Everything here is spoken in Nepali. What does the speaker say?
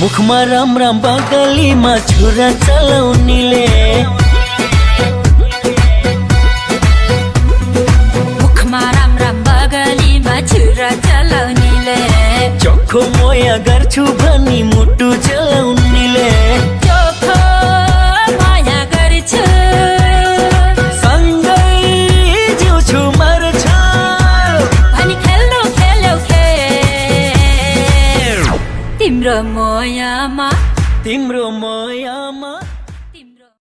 मुखमा राम राम बगलीमा छुरा चलाउनेले। कुरा चलाउनेले। चोखो मोया गर्छु भनी मुटु चलाउनेले। चोखो माया गर्छु। सँगै जिउँछु मर्छु। अनि खेल्नु तिम्रो मायामा तिम्रो मायामा